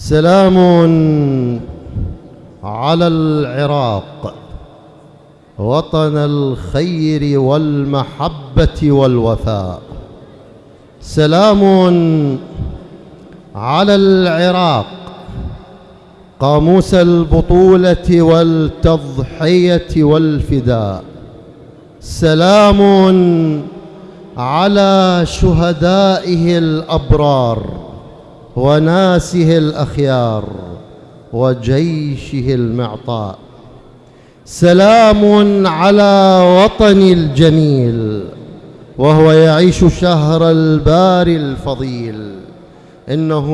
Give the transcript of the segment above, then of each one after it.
سلام على العراق وطن الخير والمحبة والوفاء. سلام على العراق قاموس البطولة والتضحية والفداء. سلام على شهدائه الأبرار. وناسه الأخيار وجيشه المعطاء. سلام على وطن الجميل وهو يعيش شهر الباري الفضيل. إنه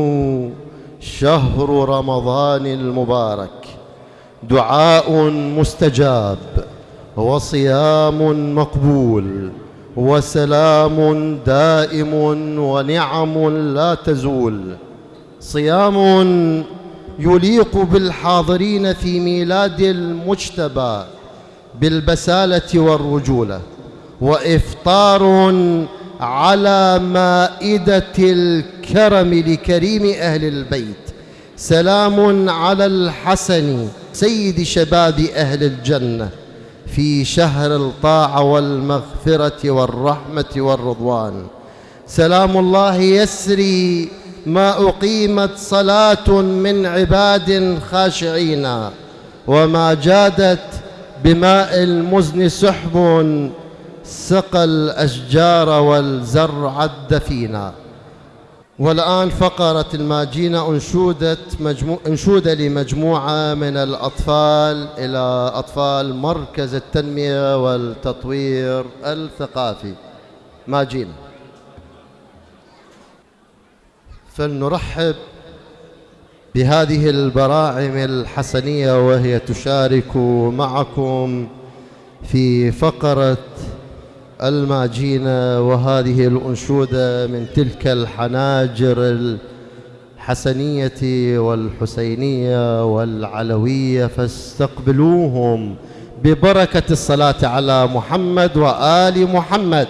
شهر رمضان المبارك. دعاء مستجاب وصيام مقبول. وسلام دائم ونعم لا تزول. صيام يليق بالحاضرين في ميلاد المجتبى بالبسالة والرجولة وإفطار على مائدة الكرم لكريم أهل البيت سلام على الحسن سيد شباب أهل الجنة في شهر الطاعة والمغفرة والرحمة والرضوان. سلام الله يسري ما أقيمت صلاة من عباد خاشعين وما جادت بماء المزن سحب سقى الأشجار والزرع الدفينا والآن فقرة الماجينة أنشودة, مجمو... أنشودة لمجموعة من الأطفال إلى أطفال مركز التنمية والتطوير الثقافي. ماجينة. فلنرحب بهذه البراعم الحسنية وهي تشارك معكم في فقرة الماجينة وهذه الأنشودة من تلك الحناجر الحسنية والحسينية والعلوية فاستقبلوهم ببركة الصلاة على محمد وآل محمد.